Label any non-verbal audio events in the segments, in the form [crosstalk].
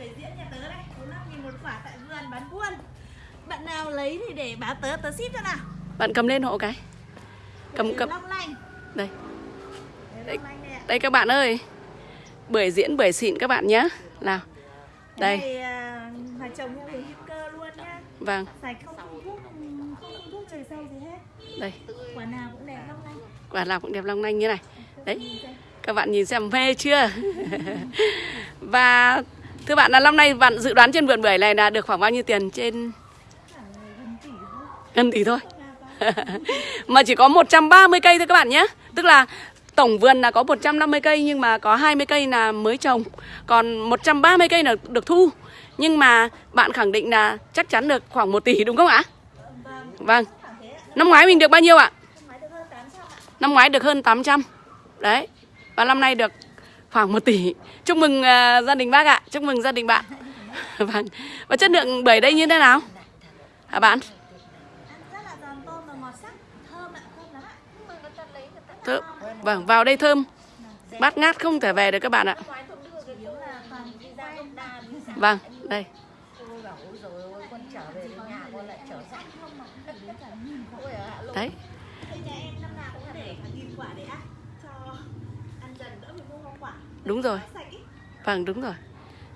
bưởi diễn nhà tớ đây. 45 nghìn một quả tại vườn bán buôn. Bạn nào lấy thì để báo tớ, tớ ship cho nào. Bạn cầm lên hộ cái. Cầm cầm. Long lanh. Đây. Lanh đây các bạn ơi. Bưởi diễn bưởi xịn các bạn nhé Nào. Cái Đây này à, là trồng theo hướng hữu cơ luôn nhá. Vâng. Sạch không thuốc, không thuốc trừ sâu gì hết. Đây. Quả nào cũng đẹp long lanh. Quả nào cũng đẹp long lanh như này. Đấy. Các bạn nhìn xem mê chưa? [laughs] Và Thưa bạn, là năm nay bạn dự đoán trên vườn bưởi này là được khoảng bao nhiêu tiền trên? Gần tỷ thôi. [laughs] Mà chỉ có 130 cây thôi các bạn nhé. Tức là tổng vườn là có 150 cây nhưng mà có 20 cây là mới trồng. Còn 130 cây là được thu. Nhưng mà bạn khẳng định là chắc chắn được khoảng 1 tỷ, đúng không ạ? Vâng. Năm ngoái mình được bao nhiêu ạ? Năm ngoái được hơn 800 ạ Năm ngoái được hơn 800 Đấy. Và năm nay được khoảng 1 tỷ. Chúc mừng à, gia đình bác ạ. Chúc mừng gia đình bạn. [laughs] Vâng. Và chất lượng bưởi đây như thế nào? Hả bạn? Ngọt sắc Thơm Vâng vào đây thơm. Bát ngát không thể về được các bạn ạ. Ngoái tôi đưa Đúng rồi Vâng đúng rồi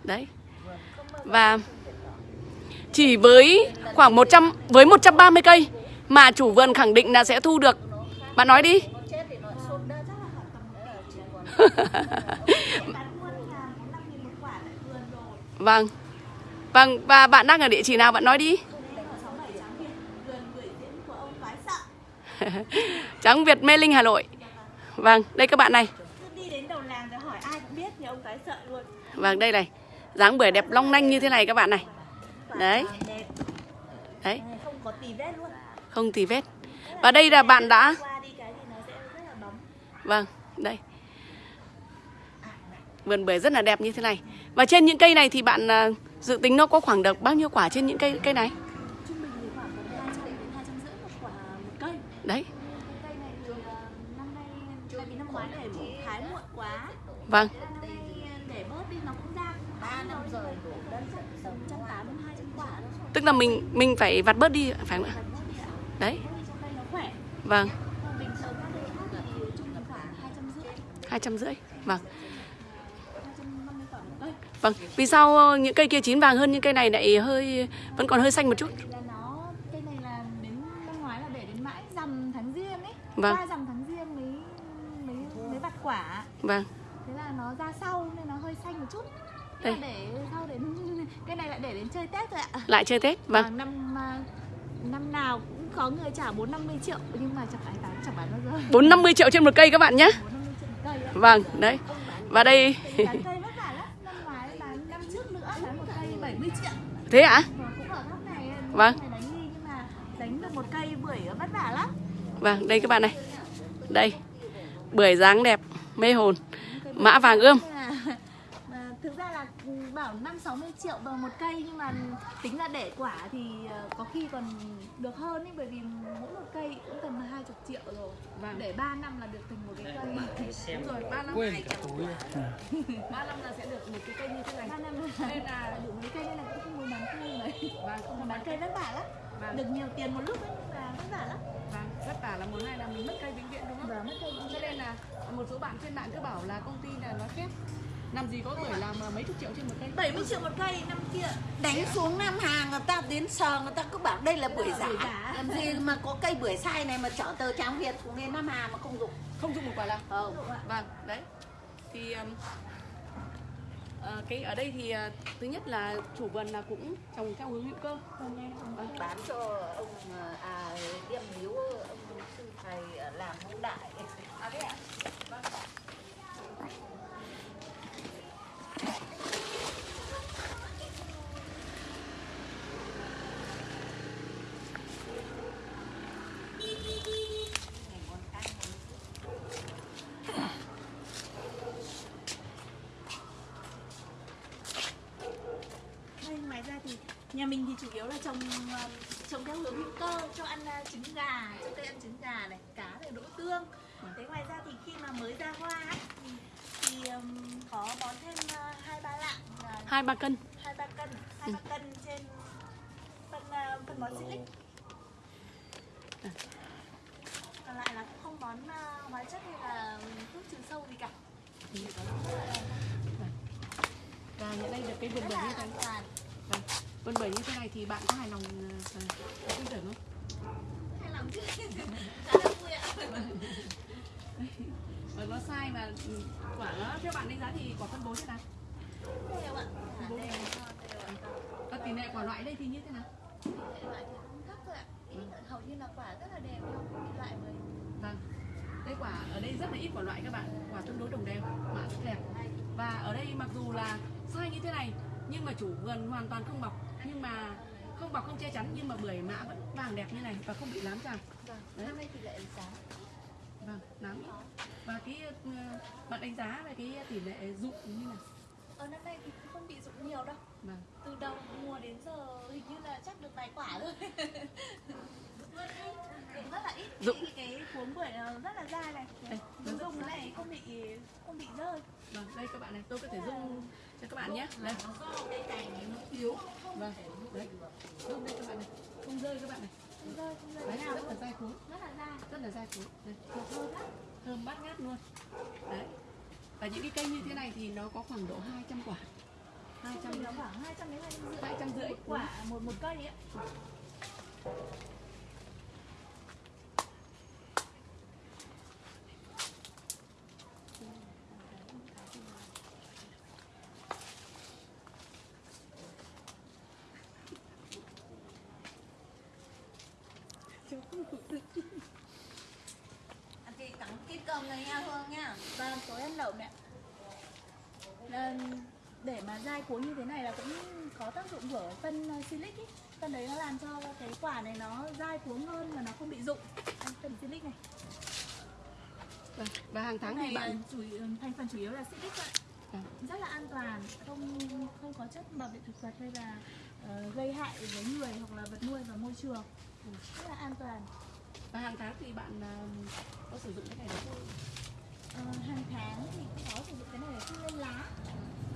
Đấy Và chỉ với khoảng 100 với 130 cây mà chủ vườn khẳng định là sẽ thu được. Bạn nói đi. [laughs] vâng. Vâng và bạn đang ở địa chỉ nào bạn nói đi. [laughs] Tráng Trắng Việt Mê Linh Hà Nội. Vâng, đây các bạn này. Cứ đi đến đầu làng rồi hỏi ai cũng biết thì ông Toái Sợ luôn Vâng đây này. dáng bưởi đẹp long lanh như thế này các bạn này. Đấy. Đấy, Không có tì vết luôn không tì vết. Và đây là bạn đã Vâng, đây. Vườn bưởi rất là đẹp như thế này. Và trên những cây này thì bạn à, dự tính nó có khoảng được bao nhiêu quả trên những cây cây này? Trung bình Tức là mình mình phải vặt bớt đi phải không ạ? Đấy. Vâng, khoảng 250 250. Vâng. 250 quả một cây Vâng, vì sao ờ, những cây kia chín vàng hơn những cây này lại hơi vẫn còn hơi xanh một chút? Vâng. qua rằm tháng riêng mới mới mới vặt quả Vâng. thế là nó ra sau nên nó hơi xanh một chút Đây. để sau đến cái này lại để đến chơi tết rồi ạ Lại chơi Tết. Vâng. Và năm à, năm nào cũng có người trả 4 50 triệu nhưng mà chẳng phải bán chẳng bán bao giờ 450 triệu trên một cây các bạn nhé. 4 50 triệu một cây ạ Vâng, đấy. Và đây bán cây vất vả lắm năm ngoái bán năm trước nữa bán một cây 70 triệu thế ạ? Này Vâng. này đánh đi nhưng mà đánh được một cây bưởi vất vả lắm Vâng, đây các bạn này. Đây. Bưởi dáng đẹp, mê hồn. Mã vàng ươm. Thực ra là bảo 5 60 triệu vào một cây nhưng mà tính ra để quả thì ờ, có khi còn được hơn ấy bởi vì mỗi một cây cũng tầm 20 triệu rồi. Vâng. Để 3 năm là được thành một cái cây. Đúng rồi, 3 năm quên cả túi 3 [laughs] năm là sẽ được một cái cây như thế này. 3 năm Nên là đủ mấy cây nên là cũng không muốn bán cây đấy. vâng, Còn bán cây vất vả lắm. Vâng. Được nhiều tiền một lúc ấy nhưng mà vất vả lắm. vâng, vất vả là một hai là mình mất cây vĩnh viễn đúng không? Và mất cây Cho nên là một số bạn trên mạng cứ bảo là công ty là nó phép làm gì có bưởi làm mấy chục triệu trên một cây? 70 triệu một cây năm kia. Đánh xuống Nam Hà người ta đến sờ người ta cứ bảo đây là bưởi giả giả. Làm gì mà có cây bưởi sai này mà chở tờ Tráng Việt xuống đến Nam Hà mà không dùng? Không dùng một quả làm Ờ. Vâng đấy. Thì um, ờ, cái ở đây thì ờ, thứ nhất là chủ vườn là cũng trồng theo hướng hữu cơ. Vâng. bán cho ông ờ, à điềm miếu ông sư thầy làm hữu đại. À thế ạ Đây, ngoài ra thì nhà mình thì chủ yếu là trồng ờ, trồng theo hướng hữu cơ cho ăn ờ, trứng gà, cho cây ăn trứng gà này, cá này, đỗ tương. Thế ngoài ra thì khi mà mới ra hoa ấy, thì, có bón thêm ờ, hai ba lạng hai ba cân. hai ba cân hai ba cân trên phân phân bón silic còn lại là cũng không bón hóa chất hay là thuốc trừ sâu gì cả. Và hiện nay được cái vườn bưởi như thế vườn bưởi như thế này thì bạn có hài lòng uh, tin tưởng không? Hay làm chứ là vui ạ và nó sai mà ừ, quả nó theo bạn đánh giá thì quả phân bố thế nào? Đều ạ đều đều ạ và tỷ lệ quả loại đây thì như thế nào? Thể loại thì cũng thấp thôi ạ. Ý, hầu như là quả rất là đẹp không đi lại mới. Vâng. Đây quả ở đây rất là ít quả loại các bạn. Quả tương đối đồng đều mạ rất đẹp. Và ở đây mặc dù là sai như thế này nhưng mà chủ vườn hoàn toàn không bọc nhưng mà không bọc không che chắn nhưng mà bưởi mã vẫn vàng đẹp như này và không bị lám tràm vâng Đấy. năm nay thì lại giá. Vâng lám. Và cái ờ, bạn đánh giá về cái tỷ lệ dụng như nào? Ở năm nay thì cũng không bị dụng nhiều đâu. Vâng. Từ đầu mùa đến giờ hình như là chắc được vài quả thôi [laughs] rất là ít Dụng. Cái- cái cuống bưởi rất là dai này Đây, dùng dùng cái này không bị không bị rơi vâng đây các bạn này tôi có thể dung cho các bạn nhé. Đây. Cây cành nó yếu vâng đấy. Dung đây các bạn này. Không rơi các bạn này. Không rơi không rơi đấy rất là dai cuống rất là dai rất là dai cuống đây. Thơm lắm thơm bát ngát luôn. Đấy. Và những cái cây như thế này thì nó có khoảng độ 200 quả. 200 Trung bình nó khoảng 200 đến 250 250 một quả một một cây ấy ạ Anh chị cắn cái cơm này nha Vâng, tối ăn lẩu Là để mà dai cuống như thế này là cũng có tác dụng của phân ờ, silic ý. Phân đấy nó làm cho cái quả này nó dai cuống hơn và nó không bị rụng Phân silic này Vâng, và hàng tháng Cái thì này bạn là chủ, thành phần chủ yếu là silic ạ Vâng. Rất là an toàn, không không có chất bảo vệ thực vật hay là ờ, gây hại với người hoặc là vật nuôi và môi trường Rất là an toàn và hàng tháng thì bạn à, có sử dụng cái này được không? Ờ, hàng tháng thì cũng có sử dụng cái này để phun lên lá.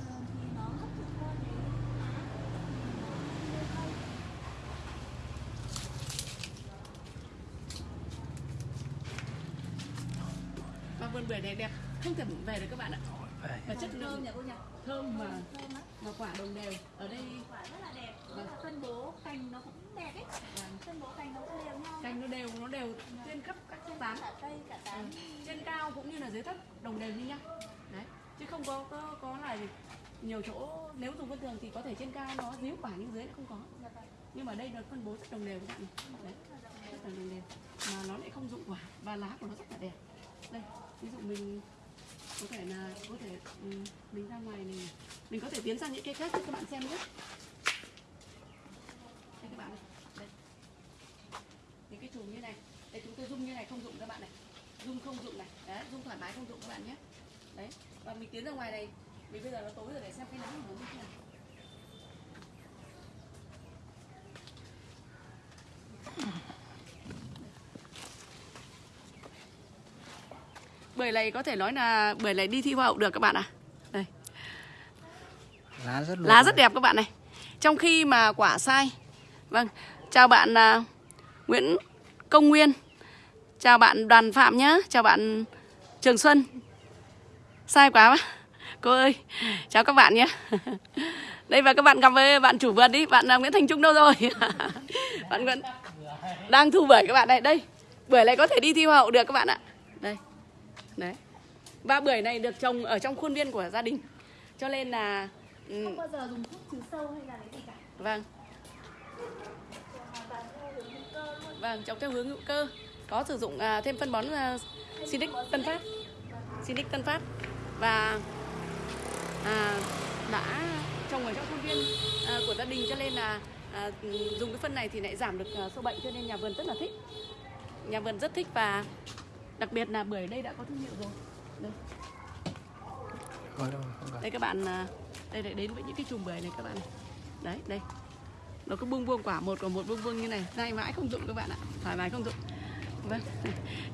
Ờ, thì nó hấp thụ qua cái lá. Thì nó lên cây. và vườn bưởi này đẹp. Không thể về được các bạn ạ. Và chất thơm lượng. nhỉ cô nhỉ. Thơm mà thơm lắm mà quả đồng đều. Ở đây quả rất là đẹp. Rất là phân bố. Cành nó cũng đẹp ấy. Phân bố cành nó cũng đều nhau cành nó đều nó đều trên khắp các tán cả cây cả tán. Trên cao cũng như là dưới thấp đồng đều như nhau. Đấy. Chứ không có có có là gì nhiều chỗ nếu dùng thông thường thì có thể trên cao nó díu quả nhưng dưới lại không có. Vâng. nhưng mà đây nó phân bố rất đồng đều các bạn đấy. Rất là đồng đều. Mà nó lại không dụng quả. Và lá của nó rất là đẹp. Đây ví dụ mình có thể là có thể ừ, mình ra ngoài này mình có thể tiến sang những cây khác cho các bạn xem nhé đây các bạn này đây những cái chùm như này đây chúng tôi dung như này không dụng các bạn dung không dụng này. Đấy dung thoải mái không dụng các bạn nhé. Đấy và mình tiến ra ngoài này. Vì bây giờ nó tối rồi để xem cái nắng của nó như thế nào. Bưởi này có thể nói là bưởi này đi thi hoa hậu được các bạn ạ. Đây. Lá rất lá rất đẹp các bạn này. Trong khi mà quả sai. Vâng chào bạn à, Nguyễn Công Nguyên chào bạn Đoàn Phạm nhá. Chào bạn Trường Xuân. Sai quá mà. cô ơi chào các bạn nhé [laughs] đây và các bạn gặp với bạn chủ vườn đi. Bạn Nguyễn Thành Trung đâu rồi? [laughs] Bạn Nguyễn đang thu bưởi các bạn này đây bưởi này có thể đi thi hoa hậu được các bạn ạ. Đây đấy. Và bưởi này được trồng ở trong khuôn viên của gia đình. Cho nên là ừ, không bao giờ dùng thuốc trừ sâu hay là cái gì cả. Vâng. Vâng trồng theo hướng hữu cơ có sử dụng à, thêm phân bón à, Sinic Tân Phát. Sinic Tân Phát. Và à, đã trồng ở trong khuôn viên à, của gia đình cho nên là à, dùng cái phân này thì lại giảm được à, sâu bệnh cho nên nhà vườn rất là thích. Nhà vườn rất thích và đặc biệt là bưởi đây đã có thương hiệu rồi. Đây, đây các bạn à, đây lại đến với những cái chùm bưởi này các bạn. Này. đấy đây. Nó cứ buông buông quả một quả một buông buông như này. Nay mãi không dụng các bạn ạ. Thoải mái không dụng vâng.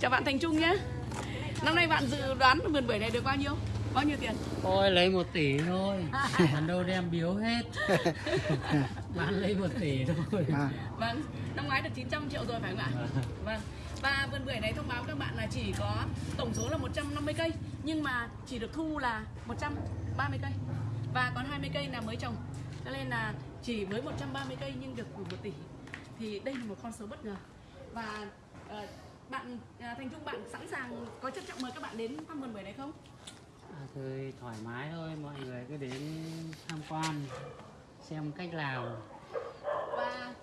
Chào bạn thành trung nhé. Năm nay bạn dự đoán vườn bưởi này được bao nhiêu? Bao nhiêu tiền? Ôi lấy một tỷ thôi. [laughs] Còn đâu đem biếu hết. [laughs] Bán lấy một tỷ thôi. À, vâng. Năm ngoái được 900 triệu rồi phải không ạ? Vâng. Và vườn bưởi này thông báo các bạn là chỉ có tổng số là 150 cây nhưng mà chỉ được thu là 130 cây. Và còn 20 cây là mới trồng. Cho nên là chỉ với 130 cây nhưng được 1 tỷ. Thì đây là một con số bất ngờ. Và ờ, bạn à, Thành Trung bạn sẵn sàng có trân trọng mời các bạn đến thăm vườn bưởi này không? à, Thôi thoải mái thôi Mọi người cứ đến tham quan Xem cách làm Và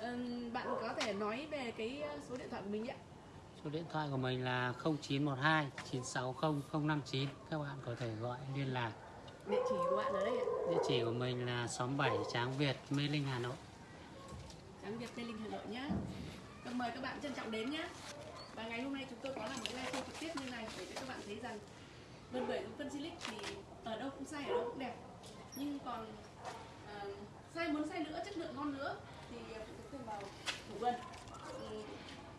ừm, bạn có thể nói về cái ờ, số điện thoại của mình ạ. Số điện thoại của mình là 0912 960 059 Các bạn có thể gọi liên lạc Địa chỉ của bạn ở đây ạ. Địa chỉ của mình là xóm 7 Tráng Việt, Mê Linh, Hà Nội Tráng Việt Tây Linh Hà Nội nhé. Mời các bạn trân trọng đến nhé. Và ngày hôm nay chúng tôi có làm một livestream trực tiếp như này để cho các bạn thấy rằng vườn bưởi của phân Silic thì ở đâu cũng sai ở đâu cũng đẹp. Nhưng còn uh, sai muốn sai nữa, chất lượng ngon nữa thì phụ thuộc thêm vào chủ vườn. Ừm,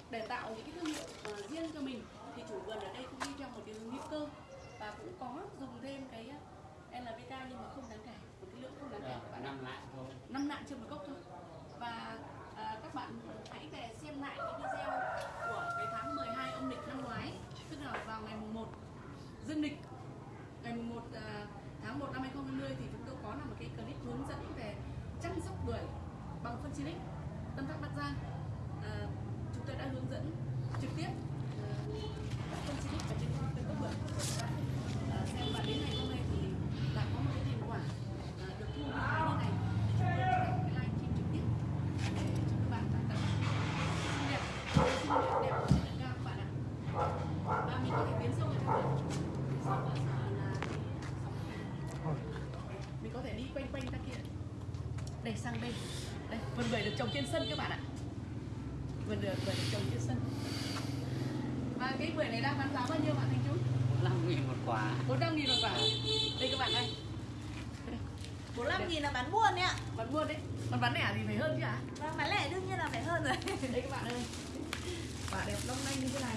để tạo những cái thương hiệu ờ, riêng cho mình thì chủ vườn ở đây cũng đi theo một cái hướng hữu cơ và cũng có dùng thêm cái NPK nhưng mà không đáng kể, một cái lượng không đáng kể các bạn ạ Năm lại thôi năm nạn trên một gốc thôi và à, các bạn hãy về xem lại cái video của cái tháng 12 âm lịch năm ngoái tức là vào ngày mùng 1 dương lịch ngày mùng 1 à, tháng 1 năm 2020 thì chúng tôi có làm một cái clip hướng dẫn về chăm sóc bưởi bằng phân silic tâm thác bắc giang à, chúng tôi đã hướng dẫn trực tiếp à, phân silic ở trên trên gốc bưởi à, xem và đến ngày hôm nay thì đã có một cái thành quả à, được thu như thế như này chúng tôi đã làm cái live stream trực tiếp để cho các bạn cảm thấy xinh đẹp xinh đẹp đẹp và chất lượng cao các bạn ạ và mình có thể tiến sâu vào trong vườn tiến sâu vào là cái sóng mình có thể đi quanh quanh ra kia đây sang đây đây vườn bưởi được trồng trên sân các bạn ạ vườn bưởi bưởi được trồng trên sân và cái bưởi này đang bán giá bao nhiêu bạn Thành Trung? 45 nghìn một quả 45 nghìn một quả đây các bạn ơi 45 nghìn là bán buôn đấy ạ bán buôn đấy còn bán lẻ thì phải hơn chứ ạ Vâng, bán lẻ đương nhiên là phải hơn rồi đây các bạn ơi quả đẹp long lanh như thế này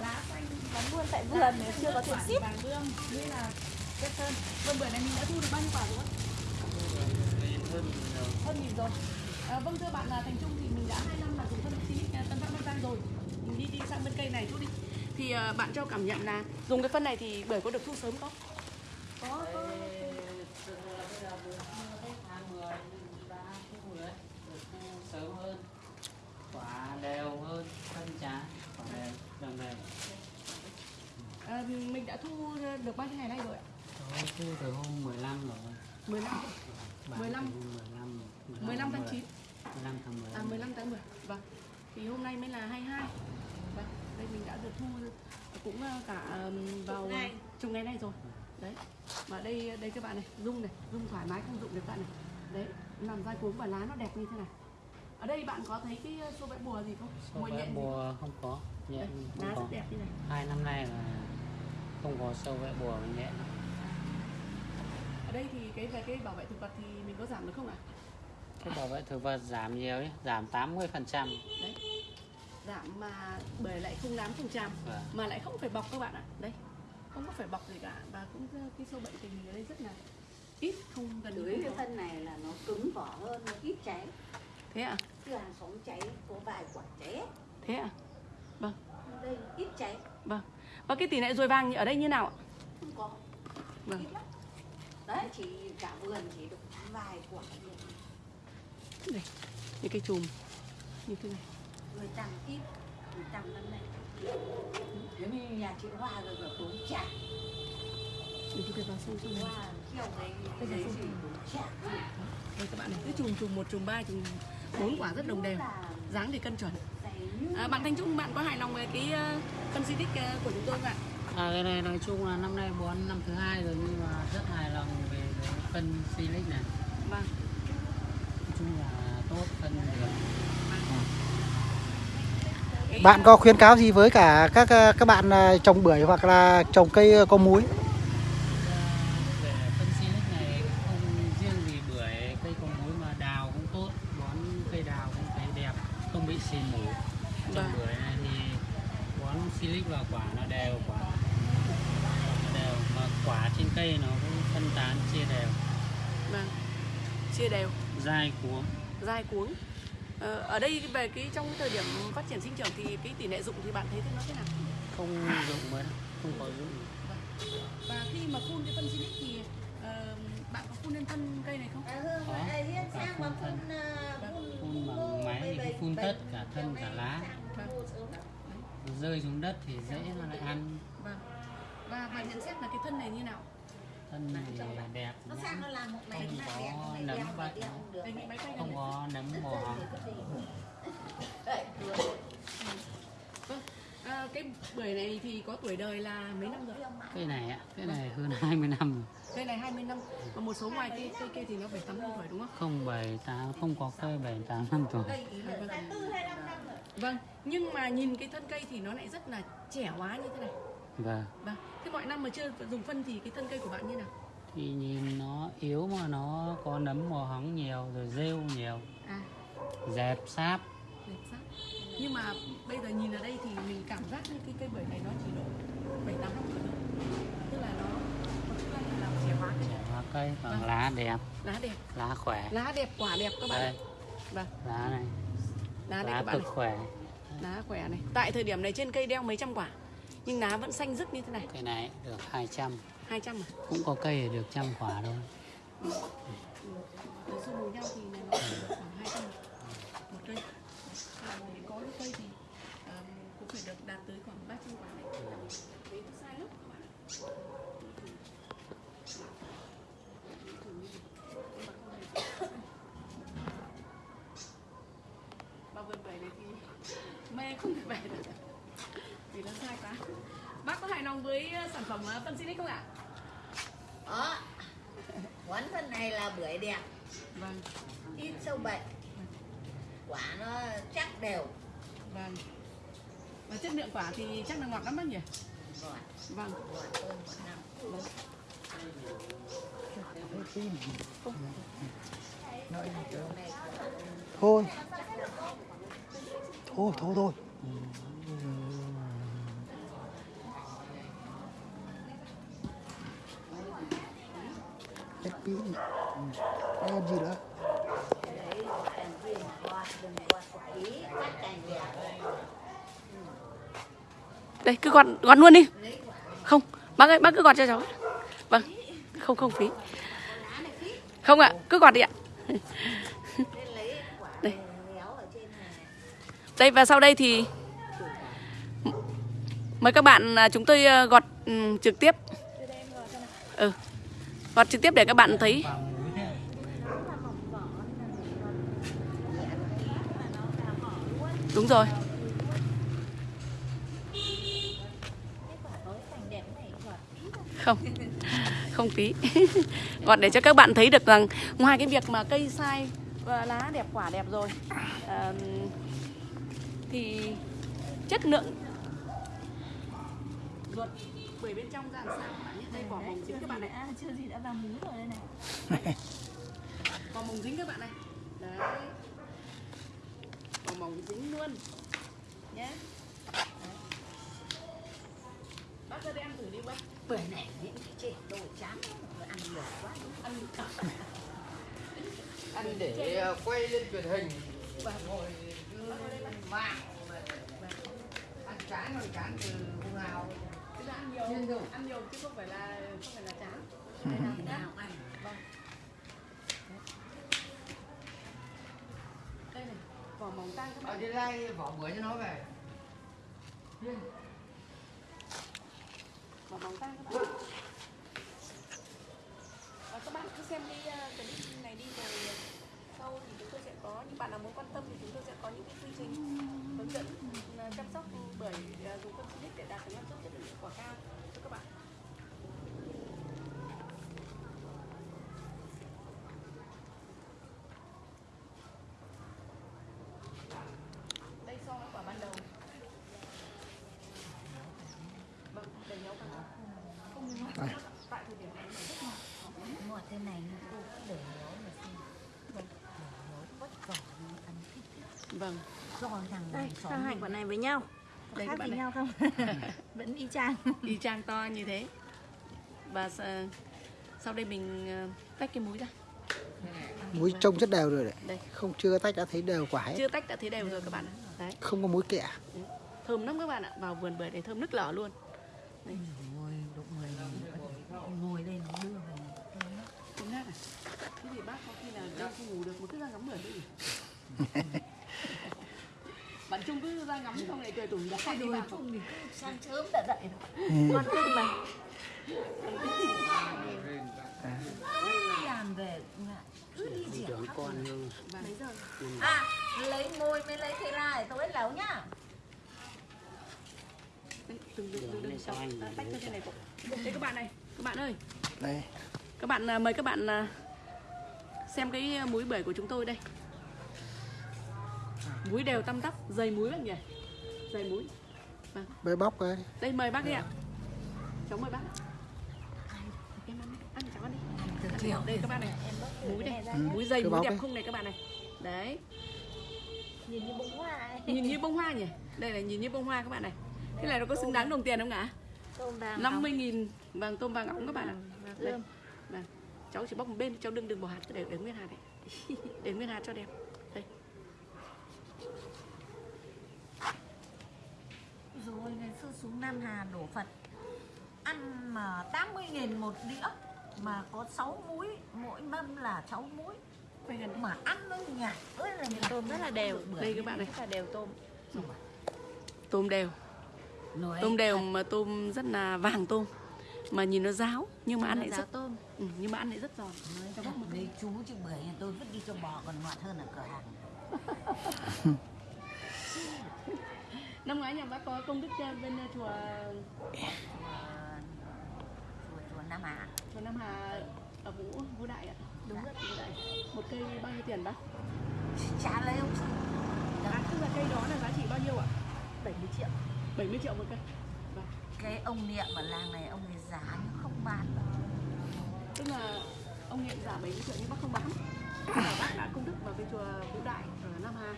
lá xanh Bán buôn tại vườn nếu chưa có tiền ship vàng như là chất sơn vâng bữa này mình đã thu được bao nhiêu quả rồi Hơn hơn nghìn rồi à, vâng thưa bạn là thành trung thì mình đã hai năm là dùng phân xịt tân phát bắc giang rồi mình đi đi sang bên cây này chút đi thì à, bạn cho cảm nhận là dùng cái phân này thì bưởi có được thu sớm không Có, có Thực ra là bây giờ mùa mưa hết tháng 10 nhưng đã thu rồi đấy Được thu sớm hơn Quả đều hơn, thân chán Quả đều, đồng đều mình đã thu được bao nhiêu ngày nay rồi ạ? Tôi thu từ hôm 15 rồi. 15 Bán 15. từ hôm 15 15 tháng 9 15 tháng 10 À 15 tháng 10 Vâng. Thì hôm nay mới là 22 Vâng. Đây mình đã được thu cũng ờ, cả vào Chục ngày. nay rồi. Đấy. Và đây đây các bạn này Rung này Rung thoải mái không rụng được bạn này. Đấy. Nằm dai cuống và lá nó đẹp như thế này. Ở đây bạn có thấy cái ờ, số vẽ bùa gì không? Số vẽ nhện bùa không? có. Không Lá có. rất đẹp như này. Hai năm nay là không có sâu vẽ bùa và nhẹ Ở đây thì cái về cái bảo vệ thực vật thì mình có giảm được không ạ? cái bảo vệ thực vật giảm nhiều ấy giảm 80 phần trăm. Đấy. Giảm mà bưởi lại không nám không tràm Vâng. mà lại không phải bọc các bạn ạ. Đây không có phải bọc gì cả. Và cũng cái sâu bệnh tình hình ở đây rất là ít không gần không cái có. phân này là nó cứng vỏ hơn, nó ít cháy. Thế ạ? Chứ hàng xóm cháy có vài quả cháy. Thế ạ? Vâng. Đây ít cháy, vâng và cái tỷ lệ ruồi vàng ở đây như nào ạ? Không có. Vâng. Đấy, chỉ cả vườn chỉ được vài quả đây những cái chùm. Như thế này. Người trăm ít người trăm năm nay nếu như nhà chị hoa rồi ở bốn chạc đừng thể vào sâu trong này hoa chiều đấy Bây giờ chạc đây các bạn này. Cái chùm chùm một chùm ba chùm bốn quả rất đồng đều. Dáng thì cân chuẩn. à, bạn thanh trung bạn có hài lòng về cái ờ, phân di tích ờ, của chúng tôi không ạ? À, cái này nói chung là năm nay bón năm thứ hai rồi nhưng mà rất hài lòng về cái phân silic này. Vâng. Nói chung là tốt phân được. Bạn có khuyến cáo gì với cả các ờ, các bạn ờ, trồng bưởi hoặc là trồng cây có múi về phân silic này không riêng gì bưởi cây có múi mà đào cũng tốt bón cây đào cũng thấy đẹp không bị xì mủ Vâng. trồng bưởi này thì bón silic vào quả nó đều quả nó đều mà cây nó cũng phân tán chia đều Vâng. Chia đều, dai cuống dai cuống. Ờ, ở đây về cái trong cái thời điểm phát triển sinh trưởng thì cái tỷ lệ dụng thì bạn thấy thế nó thế nào? không dụng mới không có dụng Và khi mà phun cái phân silic thì ờ, bạn có phun lên thân cây này không? có cả phun thân phun bằng máy thì phun tất cả thân cả lá rơi xuống đất thì dễ nó lại ăn Vâng. Và bạn nhận xét là cái thân này như nào? Thân này đẹp nó sang nó làm một này không có nấm bệnh không có nấm mồ Vâng. À, cái bưởi này thì có tuổi đời là mấy năm rồi? cây này ạ cái này hơn [laughs] 20 năm rồi Cây này 20 năm. Và một số ngoài cây cây kia thì nó 7 8 năm tuổi đúng không? không bảy tám không có cây bảy tám năm tuổi À, vâng. Vâng, nhưng mà nhìn cái thân cây thì nó lại rất là trẻ hóa như thế này. Vâng Vâng. Thế mọi năm mà chưa dùng phân thì cái thân cây của bạn như nào? thì nhìn nó yếu mà nó có nấm mồ hóng nhiều rồi rêu nhiều À, dẹp sáp đẹp sắc. Nhưng mà bây giờ nhìn ở đây thì mình cảm giác như cái cây bưởi này nó chỉ độ 7 8 năm tuổi thôi. Tức là nó là trẻ hóa cây. trẻ cây Vâng. lá đẹp Lá đẹp, lá khỏe lá đẹp, quả đẹp các bạn. đây. Vâng, lá này lá lá các bạn cực này. khỏe Lá khỏe này. Tại thời điểm này trên cây đeo mấy trăm quả. Nhưng lá vẫn xanh rức như thế này. cây này được 200 200 à? cũng có cây được trăm quả thôi Từ xung với nhau thì là nó chỉ được khoảng 200 một cây. Và để có được cây thì um, cũng phải được đạt tới khoảng 300 quả này. Đấy nó sai lắm các bạn ạ. Mà vườn bưởi này thì mê không thể về được vì nó sai quá. Bác có hài lòng với uh, sản phẩm uh, phân Silic không ạ? đó quán phần này là bưởi đẹp Vâng, ít sâu bệnh quả nó chắc đều vâng. Và chất lượng quả thì chắc là ngọt lắm bác nhỉ? ngọt Vâng. ngọt hơn một năm thôi thôi thôi thôi hết pin em gì nữa đấy đèn viên quạt đừng quạt quả ý cắt cành Đây cứ gọt gọt luôn đi. Không, bác ơi, bác cứ gọt cho cháu. Vâng. Không không phí. Không ạ, cứ gọt đi ạ. Đây. Đây và sau đây thì mời các bạn à, chúng tôi à, gọt ừ, trực tiếp. Ừ. Gọt trực tiếp để các bạn thấy. Đúng rồi. Không. Không phí. [laughs] Gọt để cho các bạn thấy được rằng ngoài cái việc mà cây sai và lá đẹp quả đẹp rồi à, thì chất lượng ruột bưởi bên trong ra sao đây vỏ mồng dính các bạn này À, chưa gì đã vào múi rồi đây này. [laughs] Vỏ mồng dính các bạn này. Đấy. Vỏ mồng dính luôn. Nhé Đấy. bác ra đây ăn thử đi bác. Bưởi này những cái trẻ đồ chán lắm, ăn nhiều quá. Ăn [laughs] ăn để ờ, quay lên truyền hình. Ngồi mạng ăn chán rồi chán từ hôm nào nhiều ăn nhiều chứ không phải là không phải là chán. Ngày nào ăn. Vâng. Đây này vỏ mồng tang các ở bạn trên đây vỏ bưởi cho nó về. Vỏ mồng tang các bạn. Và các bạn cứ xem cái uh, clip này đi rồi sau thì chúng tôi sẽ có những bạn nào muốn quan tâm thì chúng tôi sẽ có những cái quy trình hướng dẫn uh, chăm sóc bưởi uh, dùng phân silic để đạt được năng suất quả cao cho các bạn đây so với quả ban đầu vâng. Đầy nhau ngọt không mà tại thời điểm này nó rất ngọt ngọt thế này nhưng cô cũng để nấu mà xem để nấu vất ăn thích thích vâng do thằng đây xóm sao hai mình. quả này với nhau Đây khác gì này. nhau không [laughs] vẫn y chang y chang to như thế và sau đây mình ờ, tách cái múi ra Muối trông rất đều rồi đấy. đây Không chưa tách đã thấy đều quả hết. chưa tách đã thấy đều rồi các bạn ạ đấy Không có muối kẻ. thơm lắm các bạn ạ vào vườn bưởi để thơm nức lở luôn ngồi lúc người ngồi đây nó đưa về nát à? Thế thì bác có khi là đêm không ngủ được mà cứ ra ngắm bưởi đi. [laughs] Trung cứ ra ngắm xong lại cười tủm ra đi vào. không thì sáng sớm đã dậy rồi Ừ. con kinh mà làm về ngại. cứ đi rỉa con Mấy giờ? à lấy môi mới lấy thế này tôi nấu nhá Này từng sao anh à, tách cho trên này cậu. Đây các bạn này, các bạn ơi, Đây. các bạn à, mời các bạn à, xem cái à, múi bưởi của chúng tôi đây. Múi đều tăm tắp, dày múi bạn nhỉ? Dày múi. Bê bóc ấy. Đây mời bác đi ạ. Cháu mời bác. Em ăn, đi, ăn cháu ăn đi. từ chiều Đây các bạn này, múi đây, Ừ. múi dày bóc đẹp không này các bạn này. Đấy, nhìn như bông hoa nhìn như bông hoa nhỉ? Đây là nhìn như bông hoa các bạn này. Thế này nó có xứng đáng đồng tiền không ạ? Tôm vàng 50 nghìn. Vàng tôm vàng óng các bạn ạ. Đây. ươm. vâng. Cháu chỉ bóc một bên cháu đừng đừng bỏ hạt để để nguyên hạt này [laughs] để nguyên hạt cho đẹp đây rồi ngày xưa xuống Nam Hà đổ Phật ăn mà 80 nghìn một đĩa mà có 6 muối mỗi mâm là 6 muối mà ăn nó nhạt ơi là nhạt Tôm rất là đều. đây các bạn này. Rất là đều tôm. tôm đều. Nói tôm đều mà tôm rất là vàng tôm. Mà nhìn nó ráo nhưng mà ăn lại rất tôm. ừ, nhưng mà ăn lại rất giòn. Nói thật với chú chứ bưởi nhà tôi vứt đi cho bò còn ngọt hơn ở cửa hàng năm ngoái nhà bác có công đức cho bên ờ, chùa chùa Nam Hà. chùa Nam Hà ở Vũ Vũ Đại ạ. Đúng rồi Vũ Đại. Một cây bao nhiêu tiền bác? Trả lấy ông chị. À, tức là cây đó là giá trị bao nhiêu ạ? 70 triệu. 70 triệu một cây. Vâng. cái ông niệm ở làng này ông ấy giá nhưng không bán. Đâu. tức là ông nghiệm giả 70 triệu nhưng bác không bán. Bác đã công đức vào cái chùa Vũ Đại ở Nam Hà.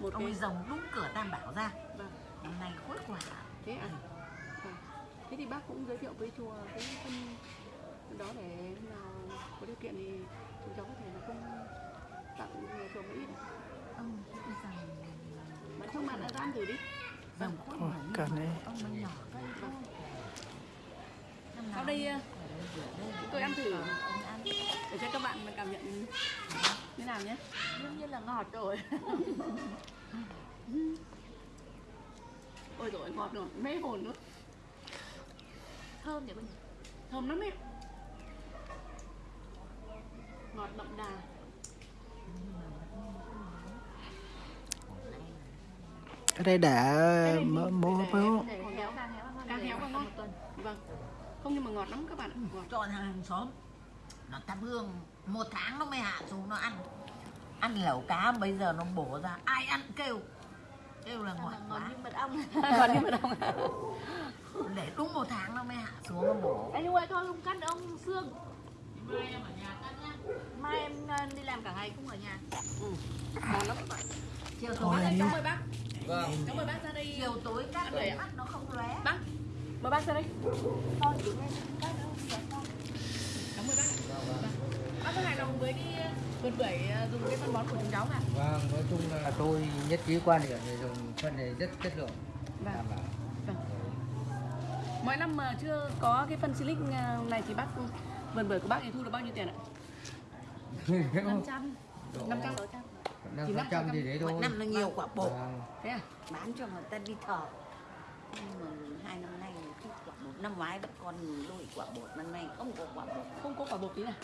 Một ông cái ấy rồng đúng cửa Tam Bảo ra. Vâng. Nay khối quả thế à? Vâng. thế thì bác cũng giới thiệu với chùa cái phân đó để nào có điều kiện thì chúng cháu có thể là cung tặng nhà chùa một ít ông rằng bạn không bạn đã ăn thử đi. Rồng khối quả như cần vậy, đấy. ông mới nhỏ cây Năm sau nào đây ông ờ, đây để tôi ăn thử. để cho các bạn cảm nhận thế nào nhé? Đương nhiên là ngọt rồi. [laughs] ôi rồi ngọt rồi. Mê hồn nữa Thơm nhỉ con nhỉ? thơm lắm em ngọt đậm đà. Cái đây để- mỡ. Để khéo càng ngon. Càng ngon. vâng. Không nhưng mà ngọt lắm các bạn ạ. Ngọt. Cho thằng hàng xóm. Nó thắp hương. Một tháng nó mới hạ xuống nó ăn. Ăn lẩu cá bây giờ nó bổ ra. Ai ăn kêu kêu là ngọt Ngon quá. như mật ong. [laughs] còn như mà đâu để đúng một tháng nó mới hạ xuống nó bổ Anh ơi thôi không cắt ông xương. Mai em ờ, đi làm cả ngày không ở nhà. ngon lắm chiều tối anh cháu mời bác. Vâng. Cháu mời bác ra đây chiều tối đôi ạ. mắt nó không lóe. Bác. Mời bác ra đây Thôi đứng lên cắt đâu. Cảm ơn bác. Vâng. bác có hài lòng với cái vườn bưởi ờ, dùng cái phân bón của chúng cháu à vâng nói chung là tôi nhất trí quan điểm về dùng phân này rất chất lượng. Vâng. Đảm bảo. Mỗi năm mà chưa có cái phân silic ờ, này thì bác vườn bưởi của bác thì thu được bao nhiêu tiền ạ? [laughs] 500. 500 năm Thì phần trăm thì đấy thôi. Mỗi năm nó nhiều quả bột. Vâng. thế à? Bán cho người ta đi thờ. Nhưng mà hai năm nay năm ngoái vẫn còn đôi quả bột năm nay không có quả bột. Không có quả bột tí nào?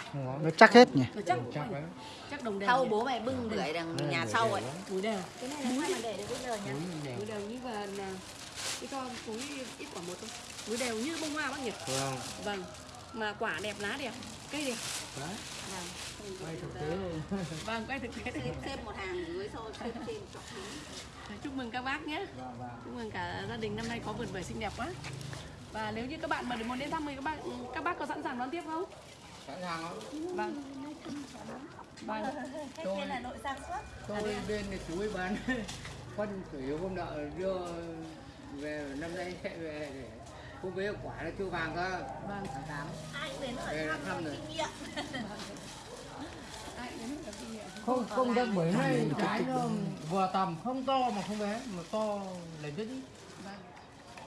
Nó chắc hết nhỉ. nó chắc chắc đấy chắc đồng đều sau bố mày bưng bưởi đằng Ừ, nhà sau ấy túi đều. Cái này là sao mà để được bây giờ nhỉ? Túi đều. như và là cái con túi ít quả bột thôi. Túi đều như bông hoa bác nhỉ vâng. Vâng. Mà quả đẹp lá đẹp cây đẹp. Đấy. Vâng. Quay thực tế [laughs] vâng quay thực tế xếp một hàng dưới sau xếp trên chọn chúc mừng các bác nhé. Vâng vâng. Chúc mừng cả gia đình năm nay có vườn bưởi xinh đẹp quá và nếu như các bạn mà muốn đến thăm thì các bạn các bác có sẵn sàng đón tiếp không? Sẵn sàng lắm vâng. Vâng. Bên là nội sản xuất. tôi bên thì chú ấy bán [laughs] phân chủ yếu không nợ đưa về năm nay sẽ về để Không biết quả nó chưa vàng cơ. Vâng, tháng tám. Ai đến hỏi thăm thăm rồi. kinh nghiệm. Không không được bưởi này trái nó vừa tầm không to mà không bé mà to lên rất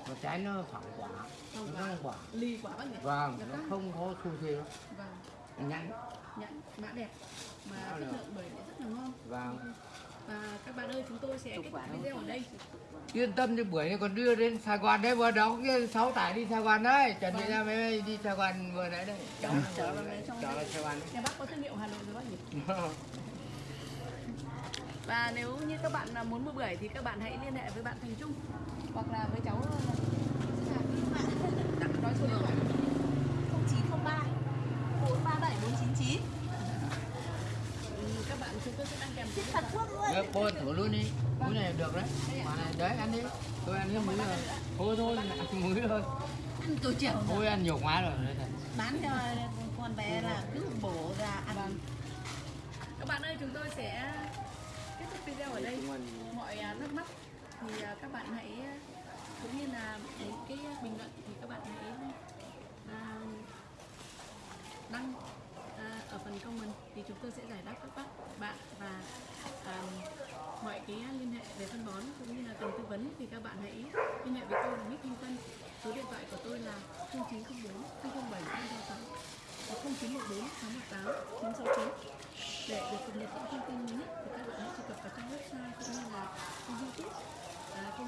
Vâng, Mà trái nó phẳng quả. Nó quả. không quả. ly quả bác nhỉ? Vâng, nó không? có xu thế lắm. Vâng, Nhẵn. nhãn mã đẹp mà chất lượng bưởi rất là ngon. Vâng. Và các bạn ơi, chúng tôi sẽ kết thúc video ở đây. Yên tâm đi bưởi này còn đưa đến Sài Gòn đấy vừa đóng kia sáu tải đi Sài Gòn đấy. Chuẩn bị ra máy bay đi Sài Gòn vừa nãy đây. Chở chở vào đấy Sài Gòn Nhà bác có thương hiệu Hà Nội rồi bác nhỉ? đấy. Và nếu như các bạn muốn mua bưởi thì các bạn hãy liên hệ với bạn Thành Trung hoặc là với cháu ờ, đặt [laughs] nói số điện thoại 0903 437 499 Ừ, các bạn chúng tôi sẽ đăng kèm Thật. Quốc ơi Đấy, cô thử luôn đi. Múi này được đấy. Quả này đấy ăn đi. Tôi ăn cái múi rồi. Thôi thôi, ăn múi thôi. ăn tối chiều Ôi ăn nhiều quá rồi. Đấy bán cho con bé là cứ bổ ra ăn Vâng. Các bạn ơi, chúng tôi sẽ kết thúc video ở đây. Mọi à, thắc mắc thì à, các bạn hãy à, cũng như là những cái bình luận thì các bạn hãy à, đăng à, ở phần comment thì chúng tôi sẽ giải đáp các bác bạn và à, mọi cái liên hệ về phân bón cũng như là cần tư vấn. Thì các bạn hãy liên hệ với tôi là Nick Thanh Tân. Số điện thoại của tôi là 0904 007 666 và 0914 618 969 để được cập nhật những thông tin mới nhất thì các bạn hãy truy cập vào trang website cũng như là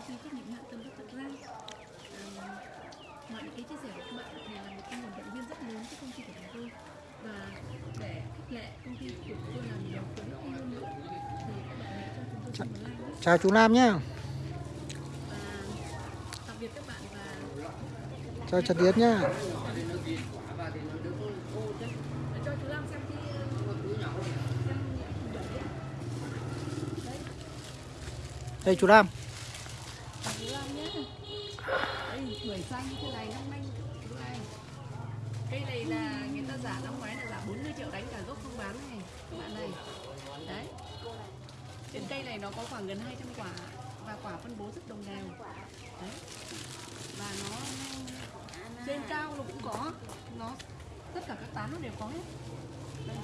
ty trách nhiệm hạn tâm Thật Giang à, mọi những cái chia sẻ của các bạn thì là một cái nguồn động viên rất lớn cho công ty của chúng tôi. Và để khích lệ công ty của chúng tôi làm nhiều khuyến khích hơn nữa thì các bạn hãy cho chúng tôi xin một like nhé. Chào chú Nam và tạm biệt các bạn và Chào Trần Tiến nhá. để cho chú Lam bưởi xanh như thế này, năm nay này. Cây này là người ta giả năm ngoái là giả 40 triệu đánh cả gốc không bán này các bạn này. Đấy. Trên cây này nó có khoảng gần 200 quả và quả phân bố rất đồng đều. Đấy. Và nó trên cao nó cũng có. Nó, tất cả các tán nó đều có hết. Đây.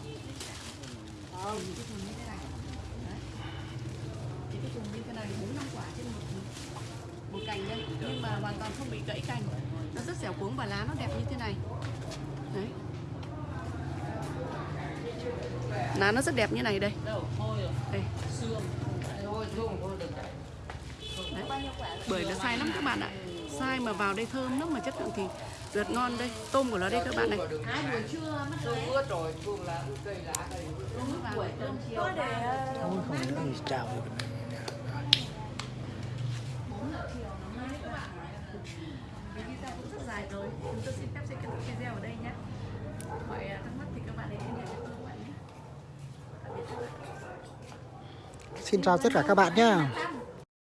Cái thùng như thế này. Đấy. Cái thùng như thế này, bốn năm quả trên một một cành đây nhưng mà hoàn toàn không bị gãy cành. Nó rất dẻo cuống và lá nó đẹp như thế này. Đấy. Lá nó rất đẹp như này đây. Đây. Đấy bưởi nó sai lắm các bạn ạ. Sai mà vào đây thơm lắm mà chất lượng thì tuyệt ngon đây. Tôm của nó đây các bạn này. Đừng ai buổi trưa mất Tôi ướt rồi, xuống lá cây lá chiều để ờ, Ôi không nhớ gì chào được. Video cũng rất dài rồi. Chúng tôi xin phép sẽ kết thúc video ở đây nhé. Mọi à, thắc mắc thì các bạn hãy liên hệ với tôi bạn nhé. Xin chào tất cả các bạn nhé.